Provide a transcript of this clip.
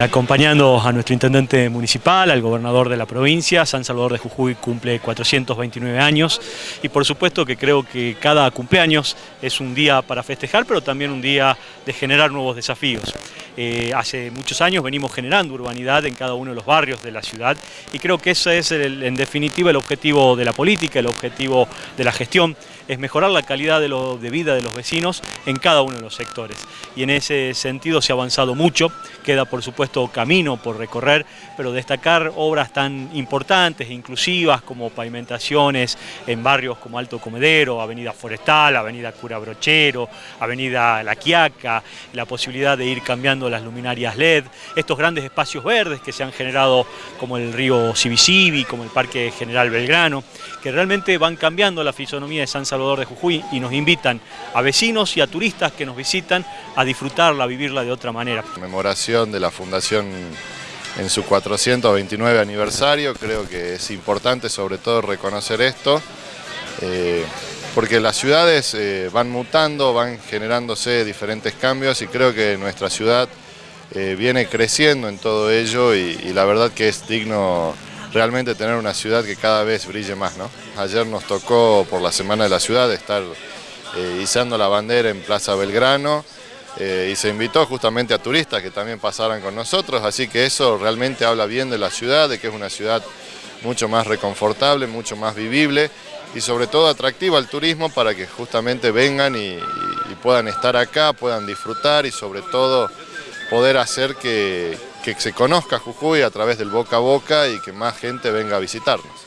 Acompañando a nuestro intendente municipal, al gobernador de la provincia, San Salvador de Jujuy cumple 429 años y por supuesto que creo que cada cumpleaños es un día para festejar, pero también un día de generar nuevos desafíos. Eh, hace muchos años venimos generando urbanidad en cada uno de los barrios de la ciudad y creo que ese es en definitiva el objetivo de la política, el objetivo de la gestión, es mejorar la calidad de, de vida de los vecinos en cada uno de los sectores. Y en ese sentido se ha avanzado mucho, queda por supuesto camino por recorrer, pero destacar obras tan importantes e inclusivas como pavimentaciones en barrios como Alto Comedero, Avenida Forestal, Avenida Cura Brochero, Avenida La Quiaca, la posibilidad de ir cambiando las luminarias LED, estos grandes espacios verdes que se han generado como el río Civicivi, como el Parque General Belgrano, que realmente van cambiando la fisonomía de San Salvador de Jujuy y nos invitan a vecinos y a turistas que nos visitan a disfrutarla, a vivirla de otra manera. Conmemoración de la Fundación en su 429 aniversario, creo que es importante sobre todo reconocer esto, eh, porque las ciudades eh, van mutando, van generándose diferentes cambios y creo que nuestra ciudad eh, viene creciendo en todo ello y, la verdad que es digno realmente tener una ciudad que cada vez brille más. ¿no? Ayer nos tocó por la Semana de la Ciudad estar izando la bandera en Plaza Belgrano y se invitó justamente a turistas que también pasaran con nosotros, así que eso realmente habla bien de la ciudad, de que es una ciudad mucho más reconfortable, mucho más vivible y sobre todo atractiva al turismo para que justamente vengan y, puedan estar acá, puedan disfrutar y sobre todo poder hacer que, que se conozca Jujuy a través del boca a boca y que más gente venga a visitarnos.